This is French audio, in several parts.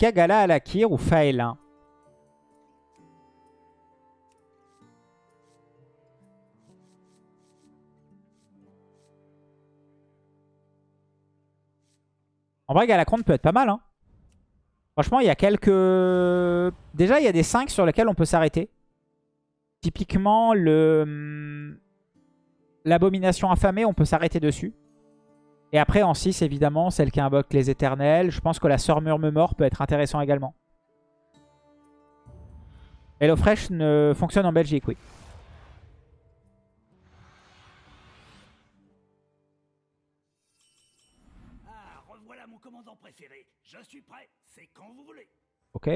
Zika, Gala, Alakir ou Faelin En vrai, Galacron peut être pas mal. Hein. Franchement, il y a quelques... Déjà, il y a des 5 sur lesquels on peut s'arrêter. Typiquement, le hum, l'abomination affamée, on peut s'arrêter dessus. Et après, en 6, évidemment, celle qui invoque les éternels. Je pense que la sœur mort peut être intéressant également. HelloFresh ne fonctionne en Belgique, oui. Ah, revoilà mon commandant préféré. Je suis prêt. C'est quand vous voulez. Ok.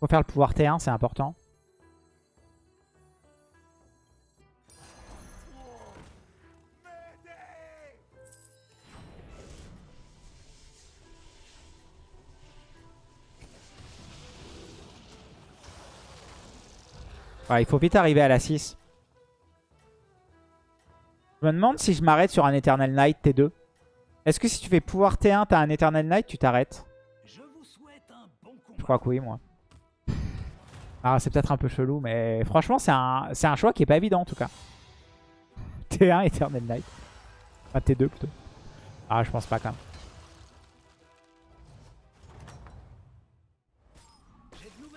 Faut faire le pouvoir T1, c'est important. Ouais, il faut vite arriver à la 6. Je me demande si je m'arrête sur un Eternal Knight T2. Est-ce que si tu fais pouvoir T1, t'as un Eternal Knight, tu t'arrêtes? Je bon. Je crois que oui, moi. Ah, c'est peut-être un peu chelou, mais franchement, c'est un, un choix qui est pas évident en tout cas. T1, Eternal Knight. Enfin, T2 plutôt. Ah, je pense pas quand même.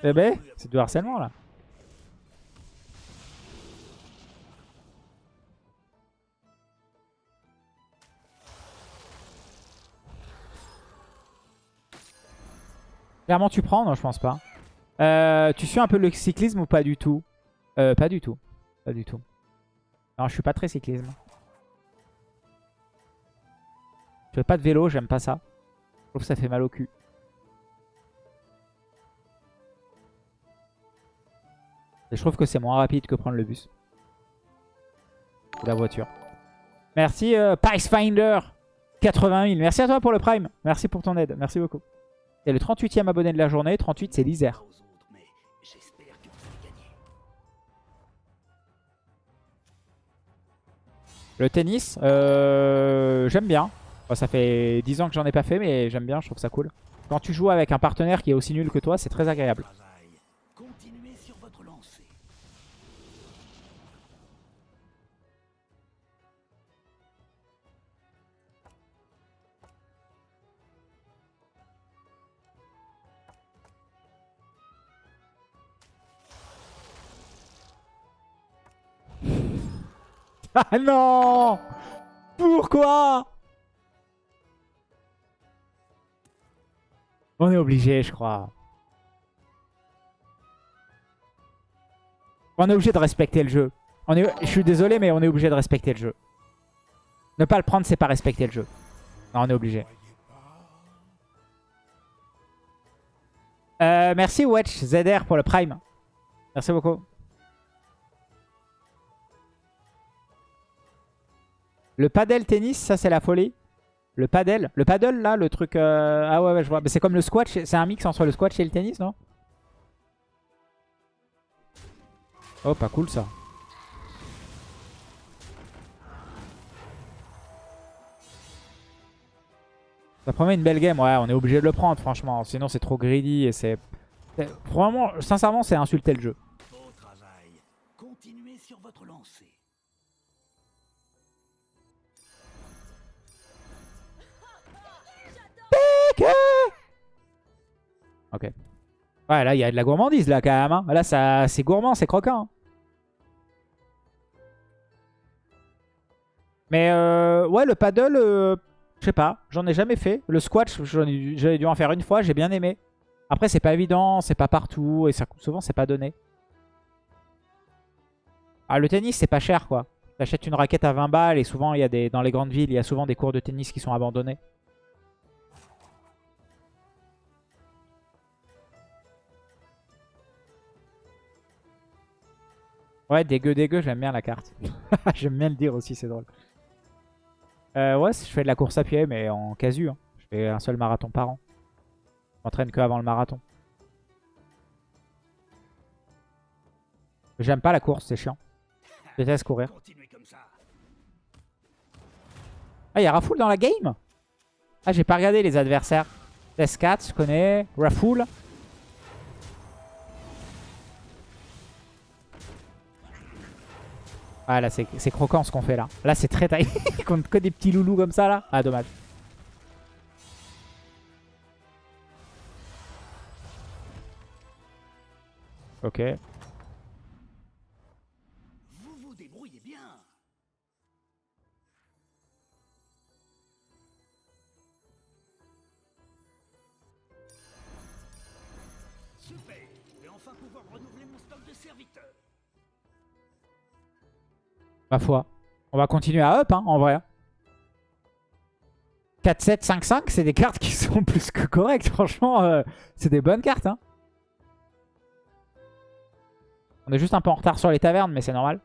Eh ben, c'est du harcèlement là. Clairement tu prends Non je pense pas. Euh, tu suis un peu le cyclisme ou pas du tout euh, Pas du tout. Pas du tout. Non je suis pas très cyclisme. Je fais pas de vélo, j'aime pas ça. Je trouve que ça fait mal au cul. Et je trouve que c'est moins rapide que prendre le bus. Ou la voiture. Merci euh, Finder 80 000. Merci à toi pour le prime. Merci pour ton aide. Merci beaucoup. C'est le 38e abonné de la journée. 38 c'est l'Isère. Le tennis, euh, j'aime bien. Ça fait 10 ans que j'en ai pas fait mais j'aime bien. Je trouve ça cool. Quand tu joues avec un partenaire qui est aussi nul que toi, c'est très agréable. Ah non Pourquoi? On est obligé, je crois. On est obligé de respecter le jeu. On est... Je suis désolé, mais on est obligé de respecter le jeu. Ne pas le prendre, c'est pas respecter le jeu. On est obligé. Euh, merci Wedge ZR pour le prime. Merci beaucoup. Le padel tennis, ça c'est la folie. Le padel, le paddle là, le truc... euh, Ah ouais, je vois. C'est comme le squash, c'est un mix entre le squash et le tennis, non? Oh, pas cool ça. Ça promet une belle game, ouais, on est obligé de le prendre franchement. Sinon c'est trop greedy et c'est... Vraiment, sincèrement, c'est insulter le jeu. Travail. Continuez sur votre lancée. Ok. Ouais, là, il y a de la gourmandise, là, quand même. hein. Là, ça, c'est gourmand, c'est croquant. Mais, euh, ouais, le paddle, euh, je sais pas. J'en ai jamais fait. Le squash, j'avais dû en faire une fois. J'ai bien aimé. Après, c'est pas évident, c'est pas partout. Et souvent, c'est pas donné. Ah, le tennis, c'est pas cher, quoi. T'achètes une raquette à 20 balles. Et souvent, il y a des, dans les grandes villes, il y a souvent des cours de tennis qui sont abandonnés. Ouais, dégueu, dégueu, j'aime bien la carte. j'aime bien le dire aussi, c'est drôle. Euh, ouais, je fais de la course à pied, mais en casu. hein. Je fais un seul marathon par an. Je m'entraîne que avant le marathon. J'aime pas la course, c'est chiant. Je déteste courir. Ah, il y a Rafoul dans la game? Ah, j'ai pas regardé les adversaires. S4, je connais. Rafoul. Ah là c'est croquant ce qu'on fait là. Là c'est très taillé. Contre que des petits loulous comme ça là. Ah dommage. Ok. Ma foi. On va continuer à up hein, en vrai. 4, 7, 5, 5, c'est des cartes qui sont plus que correctes. Franchement, euh, c'est des bonnes cartes. Hein. On est juste un peu en retard sur les tavernes, mais c'est normal.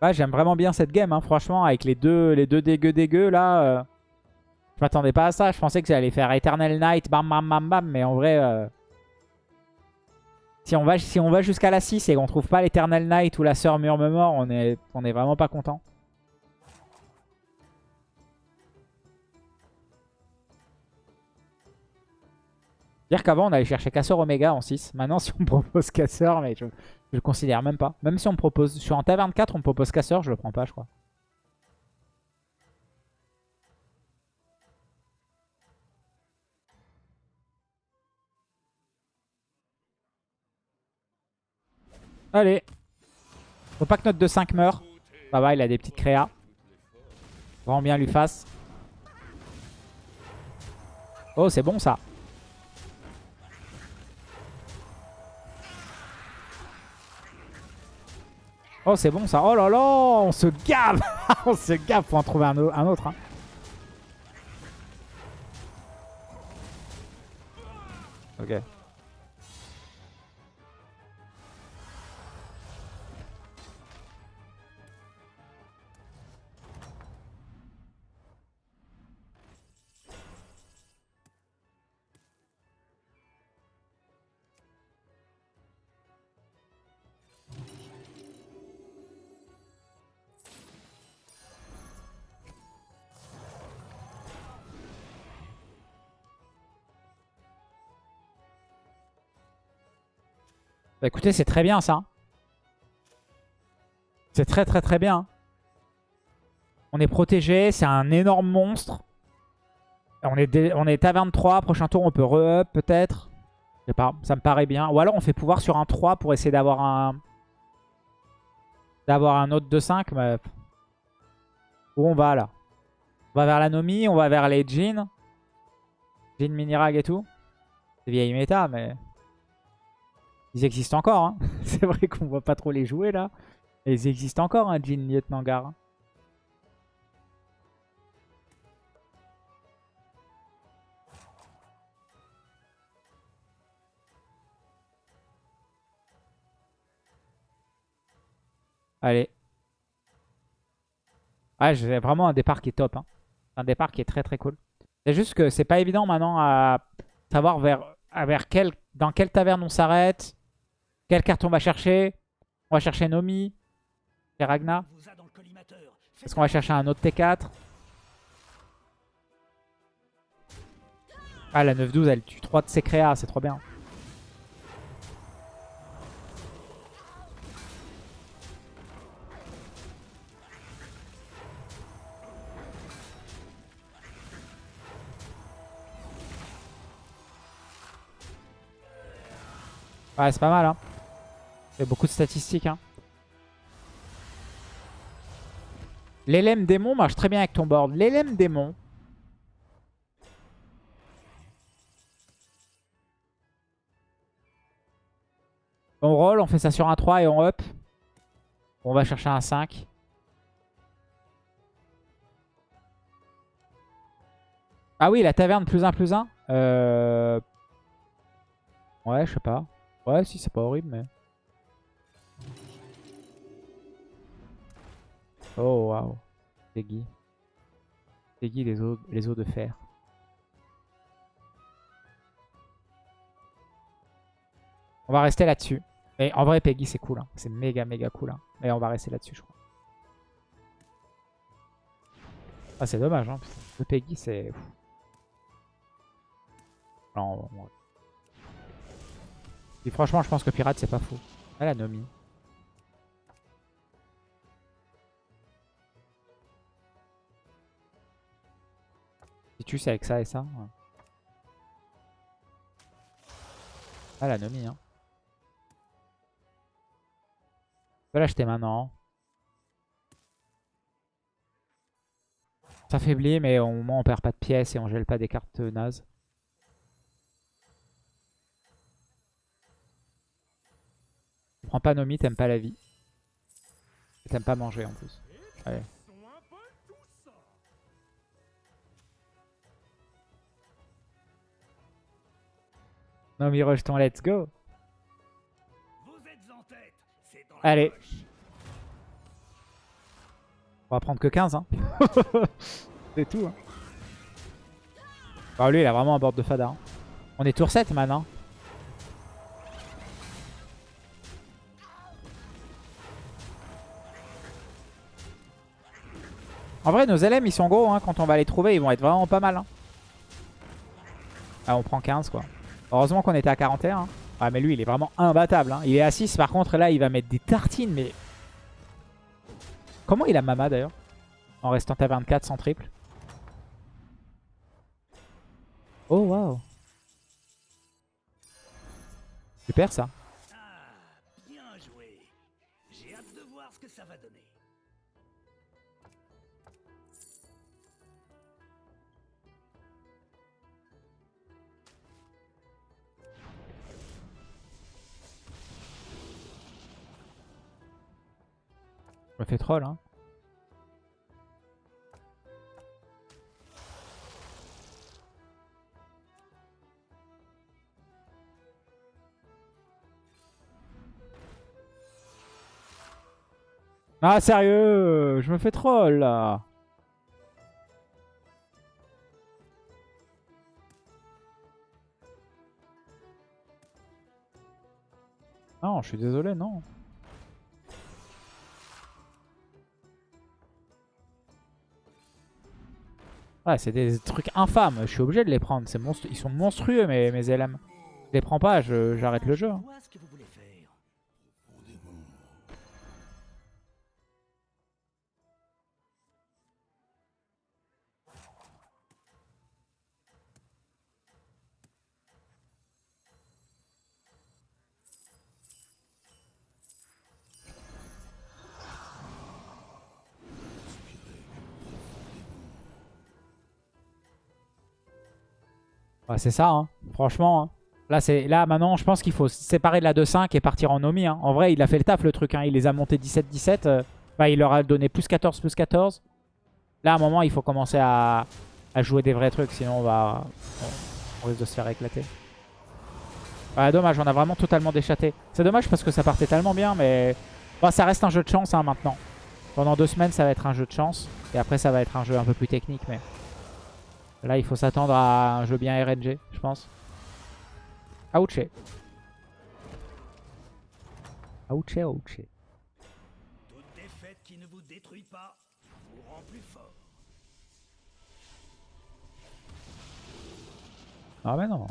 Ouais, j'aime vraiment bien cette game, hein, franchement, avec les deux, les deux dégueux dégueux, là. Euh, je m'attendais pas à ça. Je pensais que j'allais faire Eternal Night, bam bam bam bam, mais en vrai... Euh, si on va, si va jusqu'à la 6 et qu'on trouve pas l'Eternal Night ou la Sœur Murmure, on est, on est vraiment pas content. Dire qu'avant on allait chercher Casseur Omega en 6. Maintenant si on propose Casseur, mais je, le considère même pas. Même si on me propose, je suis en taverne 4, on me propose Casseur, je le prends pas je crois. Allez. Faut pas que notre 2-5 meure. Ça va, il a des petites créas. Vraiment bien lui fasse. Oh, c'est bon ça. Oh, c'est bon ça. Oh là là, on se gave. on se gave. Faut en trouver un, autre. Hein. Ok. Bah écoutez, c'est très bien ça. C'est très très très bien. On est protégé, c'est un énorme monstre. On est, on est à 23, prochain tour on peut re-up peut-être. Je sais pas, ça me paraît bien. Ou alors on fait pouvoir sur un 3 pour essayer d'avoir un... D'avoir un autre 2-5. Mais... Où on va là? On va vers la Nomi, on va vers les Jeans. Jean Minirag et tout. C'est vieille méta mais... Ils existent encore. Hein. C'est vrai qu'on voit pas trop les jouer là. ils existent encore, hein, Jean Lieutenant Gar. Allez. Ah, j'ai vraiment un départ qui est top. Hein. Un départ qui est très très cool. C'est juste que c'est pas évident maintenant à savoir vers, vers quel, dans quelle taverne on s'arrête. Quelle carte on va chercher? On va chercher Nomi. Et Ragna. Est-ce qu'on va chercher un autre T4 Ah, la 9-12, elle tue 3 de ses créas, c'est trop bien. Ouais, c'est pas mal, hein. Il y a beaucoup de statistiques. Hein. L'élème démon marche très bien avec ton board. L'élème démon. On roll, on fait ça sur un 3 et on up. On va chercher un 5. Ah oui, la taverne plus 1 plus 1. Euh... Ouais, je sais pas. Ouais, si, c'est pas horrible, mais... Oh, waouh. Peggy. Peggy, les os, les de fer. On va rester là-dessus. Mais en vrai, Peggy, c'est cool. hein. C'est méga, méga cool. hein. Et on va rester là-dessus, je crois. Ah, c'est dommage. Hein. Le Peggy, c'est... Non. Et franchement, je pense que Pirate, c'est pas fou. Ah, la Nomi. Si tu sais avec ça et ça. Ah, la Nomi, hein. Je peux l'acheter maintenant. Ça faiblit, mais au moins on perd pas de pièces et on gèle pas des cartes nazes. Tu prends pas Nomi, t'aimes pas la vie. T'aimes pas manger en plus. Allez. Nomi rejeton, let's go. Vous êtes en tête. C'est dans Allez. poche. On va prendre que 15. Hein. C'est tout. Hein. Bah, lui, il a vraiment un board de fada. hein. On est tour 7 maintenant. En vrai, nos LM, ils sont gros. Hein. Quand on va les trouver, ils vont être vraiment pas mal. hein. Ah, on prend 15, quoi. Heureusement qu'on était à 41. hein. Ah, mais lui, il est vraiment imbattable. hein. Il est à 6. Par contre, là, il va mettre des tartines, mais... Comment il a Mama, d'ailleurs? En restant à 24 sans triple. Oh, waouh. Super, ça. Je me fais troll, hein. Ah, sérieux Je me fais troll, là Non, je suis désolé, non. Ouais, c'est des trucs infâmes. Je suis obligé de les prendre. Ils sont monstrueux, mes, mes LM. Je les prends pas, j'arrête le jeu. hein. Ouais, c'est ça, hein. franchement. hein. Là, là maintenant, je pense qu'il faut se séparer de la 2-5 et partir en Nomi. hein. En vrai, il a fait le taf, le truc. Il les a montés 17-17. euh, bah, il leur a donné plus 14, plus 14. Là, à un moment, il faut commencer à, jouer des vrais trucs. Sinon, on va risque de se faire éclater. Ouais, dommage, on a vraiment totalement déchaté. C'est dommage parce que ça partait tellement bien, mais ça reste un jeu de chance maintenant. Pendant deux semaines, ça va être un jeu de chance. Et après, ça va être un jeu un peu plus technique. Mais là, il faut s'attendre à un jeu bien RNG, je pense. Ouch. Ouch, ouch. Toute défaite qui ne vous détruit pas vous rend plus fort. Ah mais non.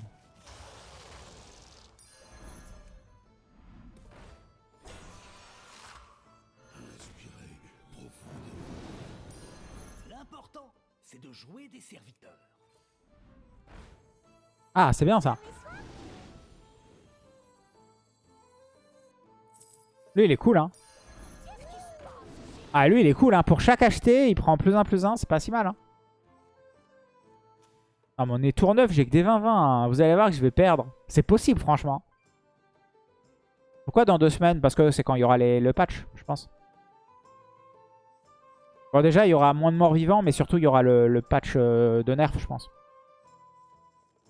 C'est de jouer des serviteurs. Ah, c'est bien ça. Lui, il est cool, hein. Ah, lui, il est cool, hein. Pour chaque acheté, il prend plus 1, plus 1. C'est pas si mal, hein. Ah, mais on est tour 9, j'ai que des 20-20. hein. Vous allez voir que je vais perdre. C'est possible, franchement. Pourquoi dans deux semaines? Parce que c'est quand il y aura le patch, je pense. Bon, déjà, il y aura moins de morts vivants, mais surtout, il y aura le, patch euh, de nerf, je pense.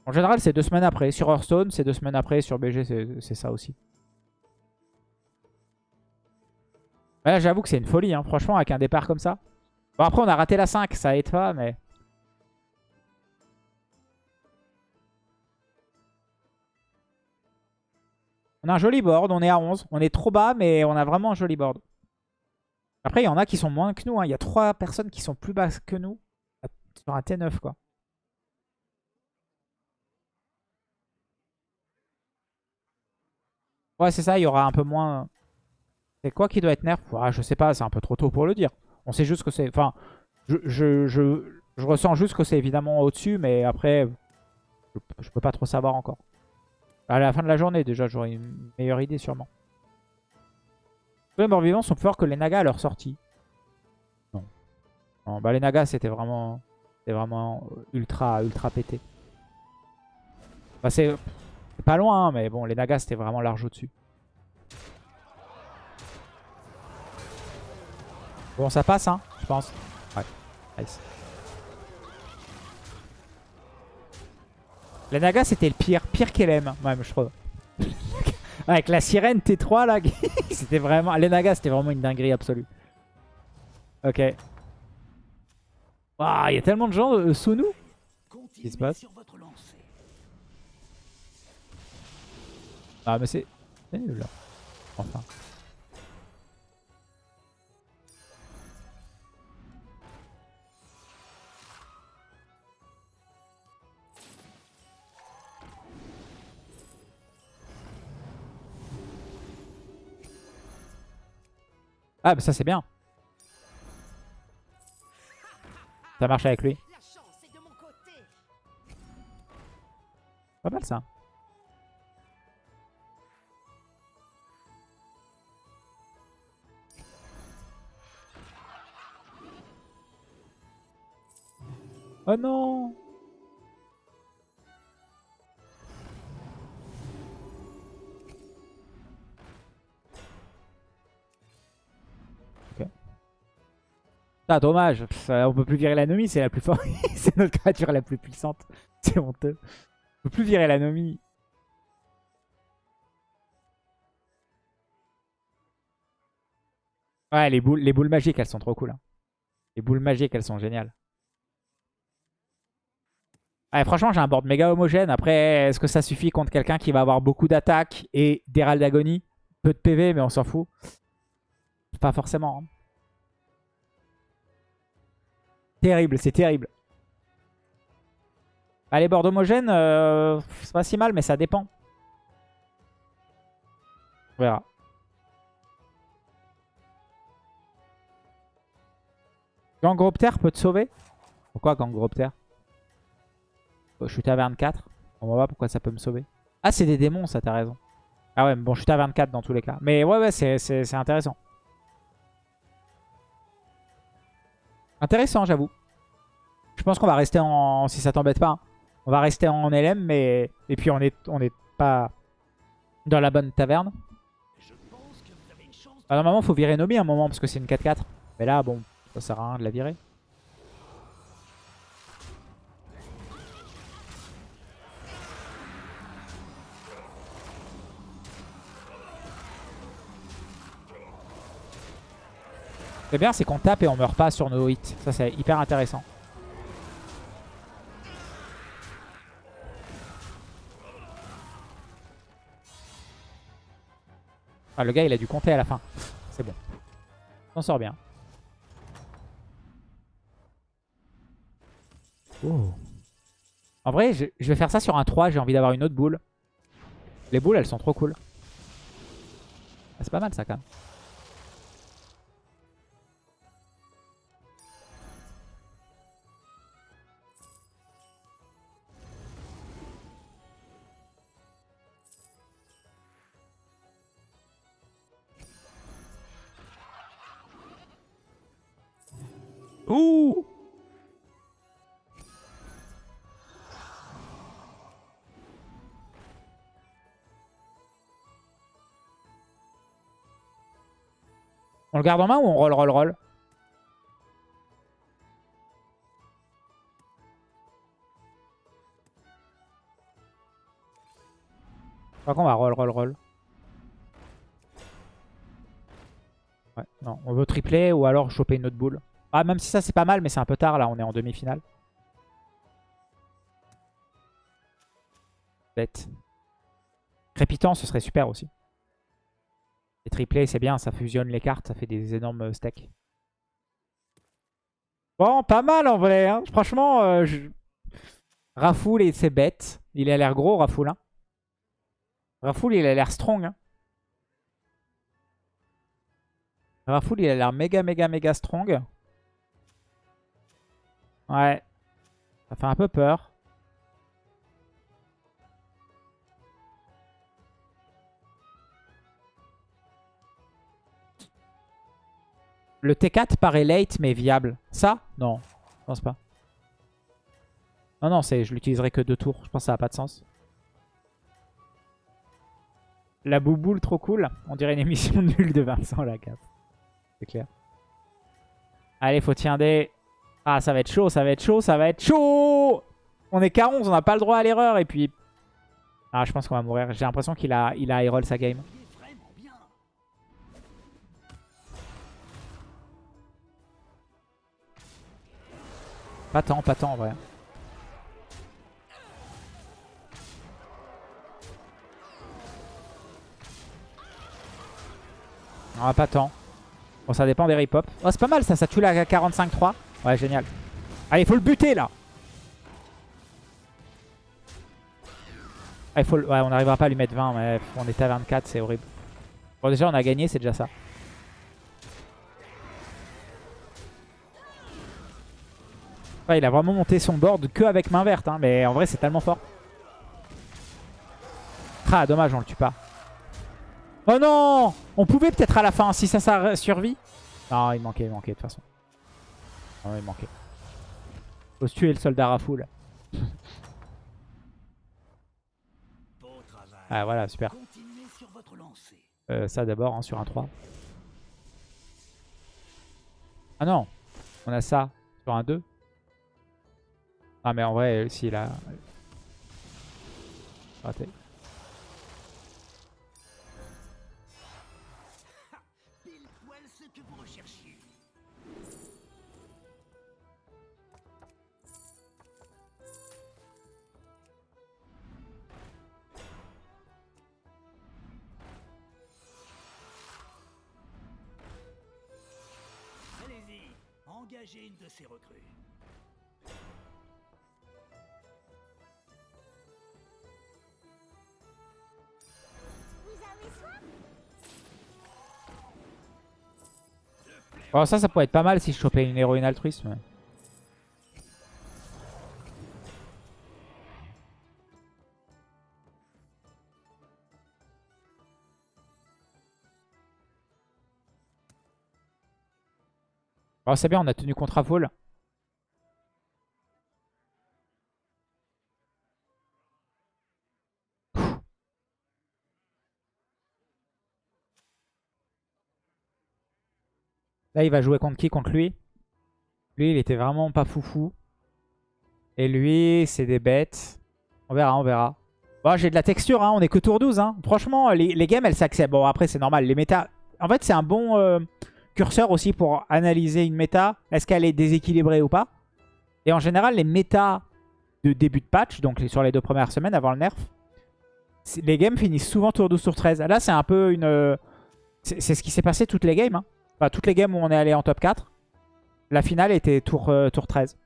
En général, c'est deux semaines après. Sur Hearthstone, c'est deux semaines après. Sur BG, c'est ça aussi. Là, j'avoue que c'est une folie, hein. franchement, avec un départ comme ça. Bon, après, on a raté la 5, ça aide pas, mais... On a un joli board, on est à 11. On est trop bas, mais on a vraiment un joli board. Après, il y en a qui sont moins que nous. hein. Il y a trois personnes qui sont plus basses que nous sur un T9, quoi. Ouais, c'est ça, il y aura un peu moins... C'est quoi qui doit être nerf? Ah, Je sais pas, c'est un peu trop tôt pour le dire. On sait juste que c'est... Enfin, je, je, je, je ressens juste que c'est évidemment au-dessus, mais après, je, je peux pas trop savoir encore. À la fin de la journée, déjà, j'aurai une meilleure idée sûrement. Les morts vivants sont plus forts que les nagas à leur sortie. Non. Bah les nagas, c'était vraiment... C'était vraiment ultra, ultra pété. Bah c'est pas loin, hein, mais bon, les nagas, c'était vraiment large au-dessus. Bon, ça passe, hein, je pense. Ouais, nice. Les nagas, c'était le pire. Pire qu'LM, même, je trouve. Avec la sirène T3, là, c'était vraiment... Les nagas, c'était vraiment une dinguerie absolue. Ok. Waouh, il y a tellement de gens euh, sous nous. Continuez se passe? Ah, mais c'est... c'est nul, là. Enfin. Ah, bah ça c'est bien. Ça marche avec lui. La chance est de mon côté. Pas mal ça. Oh non Ah dommage, on peut plus virer l'anomie, c'est la plus forte. c'est notre créature la plus puissante. C'est honteux. On peut plus virer l'anomie. Ouais, les boules, les boules magiques, elles sont trop cool. hein. Les boules magiques, elles sont géniales. Franchement, j'ai un board méga homogène. Après, est-ce que ça suffit contre quelqu'un qui va avoir beaucoup d'attaques et d'Herald d'agonie Peu de PV, mais on s'en fout. Pas forcément. hein. Terrible, c'est terrible. Bah, les boards homogènes, euh, c'est pas si mal, mais ça dépend. On verra. Gangropter peut te sauver? Pourquoi Gangropter? Je suis à 24. On va voir pourquoi ça peut me sauver. Ah, c'est des démons, ça, t'as raison. Ah ouais, bon, je suis à 24 dans tous les cas. Mais ouais, ouais, c'est intéressant. Intéressant, j'avoue. Je pense qu'on va rester en... Si ça t'embête pas. hein. On va rester en LM, mais... Et puis, on est, pas dans la bonne taverne. Ah, normalement, faut virer Nomi à un moment, parce que c'est une 4-4. Mais là, bon, ça sert à rien de la virer. Est bien, c'est qu'on tape et on meurt pas sur nos hits. Ça, c'est hyper intéressant. Ah, le gars, il a dû compter à la fin. C'est bon. On sort bien. Oh. En vrai, je, je vais faire ça sur un 3. J'ai envie d'avoir une autre boule. Les boules, elles sont trop cool. Ah, c'est pas mal ça quand même. Ouh On le garde en main ou on roll, roll, roll? Je crois qu'on va roll, roll, roll. Ouais, non, on veut tripler ou alors choper une autre boule. Ah, même si ça c'est pas mal, mais c'est un peu tard là, on est en demi-finale. Bête. Crépitant, ce serait super aussi. Les triplés, c'est bien, ça fusionne les cartes, ça fait des énormes stacks. Bon, pas mal en vrai. Hein. Franchement, euh, ses bêtes. Il a l'air gros, Rafoul. Hein. Rafoul, il a l'air strong. Hein. Rafoul, il a l'air méga, méga, méga strong. Ouais. Ça fait un peu peur. Le T4 paraît late mais viable. Ça? Non, je pense pas. Non, non, je l'utiliserai que deux tours. Je pense que ça n'a pas de sens. La bouboule, trop cool. On dirait une émission nulle de Vincent Lacasse. C'est clair. Allez, faut tirer Ah, ça va être chaud, ça va être chaud, ça va être chaud On est qu'à 11, on n'a pas le droit à l'erreur. Et puis... Ah, je pense qu'on va mourir. J'ai l'impression qu'il a, il a sa game. Pas tant, pas tant en vrai. Ah, pas tant. Bon, ça dépend des rip-hop. Oh, c'est pas mal ça, ça tue la 45-3. Ouais, génial. Allez, il faut le buter là. Faut Ouais, on n'arrivera pas à lui mettre 20, mais on était à 24, c'est horrible. Bon, déjà, on a gagné, c'est déjà ça. il a vraiment monté son board que avec main verte, hein, mais en vrai c'est tellement fort. Ah dommage on le tue pas. Oh non On pouvait peut-être à la fin si ça, ça survit. Non il manquait, il manquait de toute façon. Non il manquait. Faut se tuer le soldat Rafoul. ah voilà super. Euh, ça d'abord hein, sur un 3. Ah non On a ça sur un 2. Ah mais en vrai, si là... Raté. Allez-y, engagez une de ces recrues. Oh, ça, ça pourrait être pas mal si je chopais une héroïne altruisme. Oh, c'est bien, on a tenu contre Vol. Là, il va jouer contre qui Contre lui. Lui, il était vraiment pas foufou. Et lui, c'est des bêtes. On verra, on verra. Bon, j'ai de la texture, hein. on est que tour 12. Hein. Franchement, les, games, elles s'acceptent. Bon, après, c'est normal. Les méta... En fait, c'est un bon euh, curseur aussi pour analyser une méta. Est-ce qu'elle est déséquilibrée ou pas Et en général, les méta de début de patch, donc sur les deux premières semaines avant le nerf, les games finissent souvent tour 12, tour 13. Là, c'est un peu une... C'est ce qui s'est passé toutes les games. Hein. Enfin, toutes les games où on est allé en top 4, la finale était tour, euh, tour 13.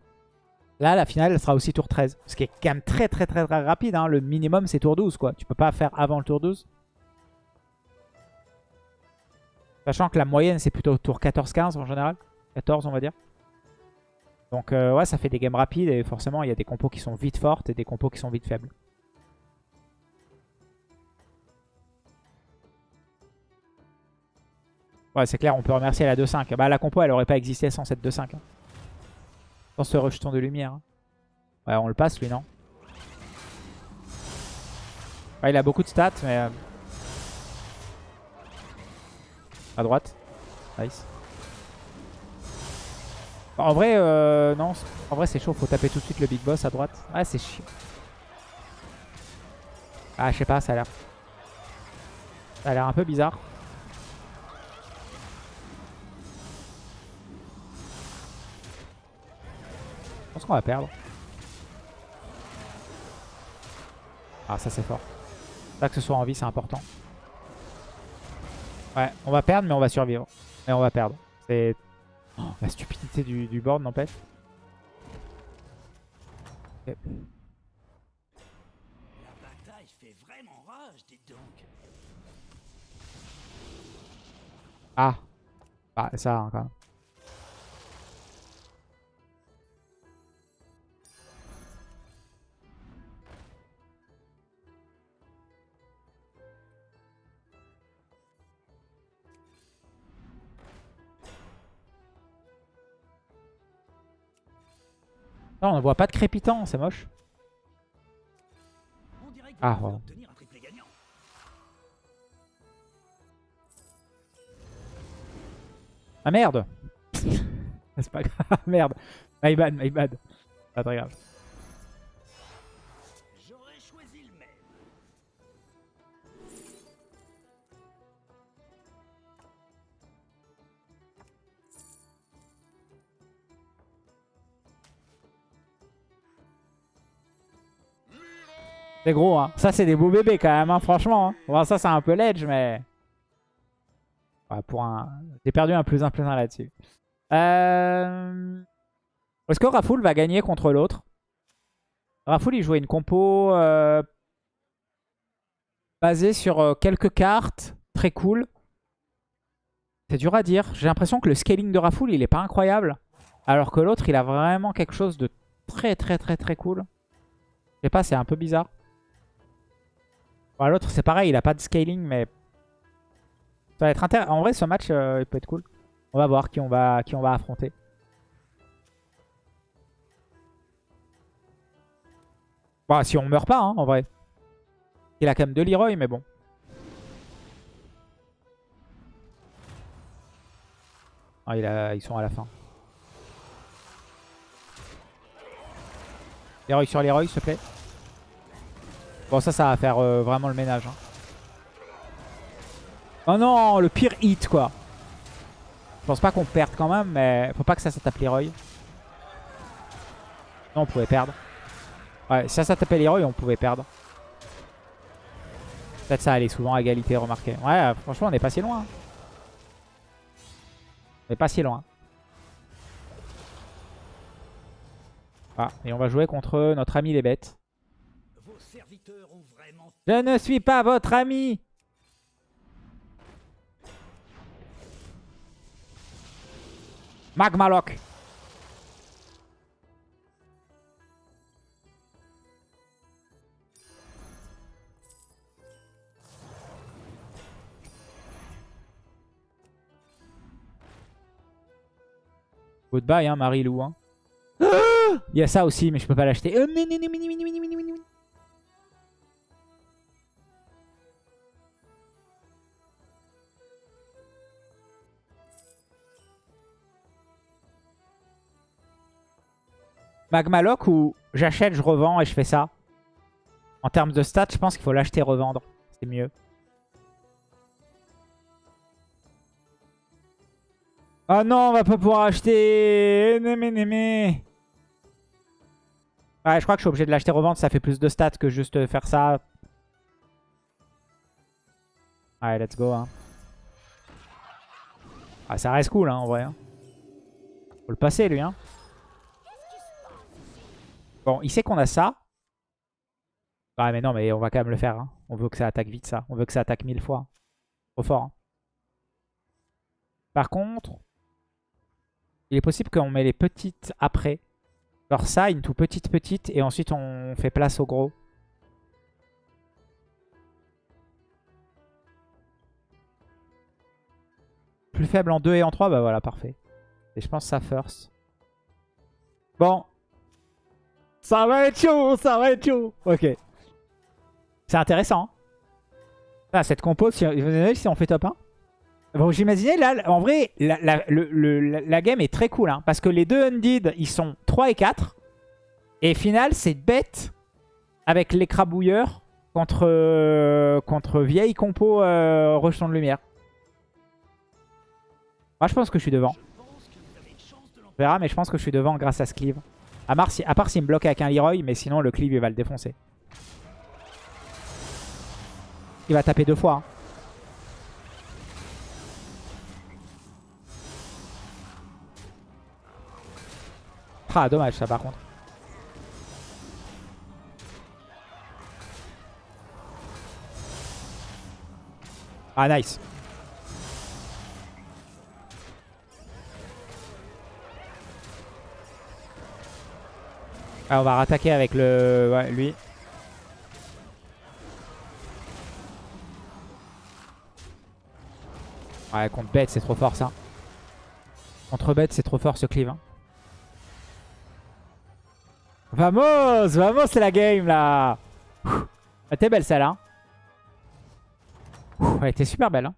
Là, la finale, sera aussi tour 13. Ce qui est quand même très très très, très rapide. Hein. Le minimum, c'est tour 12. quoi. Tu peux pas faire avant le tour 12. Sachant que la moyenne, c'est plutôt tour 14-15 en général. 14, on va dire. Donc, euh, ouais, ça fait des games rapides. Et forcément, il y a des compos qui sont vite fortes et des compos qui sont vite faibles. Ouais, c'est clair, on peut remercier la 2-5. Bah, la compo, elle aurait pas existé sans cette 2-5. Hein. Sans ce rejeton de lumière. Hein. Ouais, on le passe, lui, non? Ouais, Il a beaucoup de stats, mais... à droite. Nice. En vrai, euh, non. En vrai, c'est chaud. Faut taper tout de suite le big boss à droite. Ah, c'est chiant. Ah, je sais pas, ça a l'air... Ça a l'air un peu bizarre. Je pense qu'on va perdre. Ah, ça c'est fort. Là, que ce soit en vie, c'est important. Ouais, on va perdre, mais on va survivre. Mais on va perdre. C'est oh, la stupidité du, du board, n'empêche. Ok. La bataille fait vraiment rage, dites donc. Ah. Bah, ça, hein, Non, on ne voit pas de crépitant, c'est moche. Ah, ouais. Ah merde C'est pas grave, merde. My bad, my bad. Pas très grave. C'est gros, hein. Ça, c'est des beaux bébés quand même, hein, franchement. hein. Bon, ça, c'est un peu ledge, mais... Pour un... J'ai perdu un plus un plus un là-dessus. Euh... Est-ce que Rafoul va gagner contre l'autre? Rafoul, il jouait une compo euh, basée sur euh, quelques cartes. Très cool. C'est dur à dire. J'ai l'impression que le scaling de Rafoul, il est pas incroyable. Alors que l'autre, il a vraiment quelque chose de très très très très cool. Je sais pas, c'est un peu bizarre. Bon, L'autre, c'est pareil, il a pas de scaling, mais... Ça va être intéressant. En vrai, ce match, euh, il peut être cool. On va voir qui on va, qui on va affronter. Bon, si on meurt pas, hein, en vrai. Il a quand même deux Leroy, mais bon. Ah, ils sont à la fin. Leroy sur Leroy, s'il te plaît. Bon, ça, ça va faire euh, vraiment le ménage. hein. Oh non, le pire hit, quoi. Je pense pas qu'on perde quand même, mais faut pas que ça, ça tape Leroy. Non, on pouvait perdre. Ouais, si ça, ça tapait Leroy, on pouvait perdre. Peut-être ça allait souvent à égalité, remarquez. Ouais, franchement, on est pas si loin. hein. On est pas si loin. Ah, et on va jouer contre notre ami les bêtes. Vos serviteurs ont vraiment Je ne suis pas votre ami Magmaloc Goodbye, hein, Marie-Lou. Hein. Il y a ça aussi, mais je peux pas l'acheter. Euh, mini. Magmaloc ou j'achète, je revends et je fais ça? En termes de stats, je pense qu'il faut l'acheter, revendre. C'est mieux. Oh non, on va pas pouvoir acheter. Némé, némé. Ouais, je crois que je suis obligé de l'acheter, revendre. Ça fait plus de stats que juste faire ça. Allez, let's go. Hein. Ah, ça reste cool, hein, en vrai. hein. Faut le passer, lui. Hein. Bon, il sait qu'on a ça. Ah mais non, mais on va quand même le faire. hein. On veut que ça attaque vite, ça. On veut que ça attaque mille fois. Trop fort. hein. Par contre, il est possible qu'on met les petites après. Genre ça, une tout petite petite, et ensuite on fait place au gros. Plus faible en 2 et en 3, bah voilà, parfait. Et je pense ça first. Bon, ça va être chaud, ça va être chaud. Ok. C'est intéressant. hein. Ah, cette compo, si, si on fait top 1 Bon, j'imaginais là, en vrai, la, game est très cool. hein, parce que les deux Undead, ils sont 3 et 4. Et final, c'est bête avec l'écrabouilleur contre, euh, contre vieille compo euh, rejeton de lumière. Moi, je pense que je suis devant. On verra, mais je pense que je suis devant grâce à ce cleave. À, part s'il me bloque avec un Leroy, mais sinon le cleave il va le défoncer. Il va taper deux fois. Hein. Ah dommage ça par contre. Ah nice. Ah, on va rattaquer avec le... Lui. Ouais, contre bête, c'est trop fort ça. Contre bête, c'est trop fort ce cleave. Hein. Vamos Vamos, c'est la game là Elle était belle celle-là. Elle était super belle. Hein.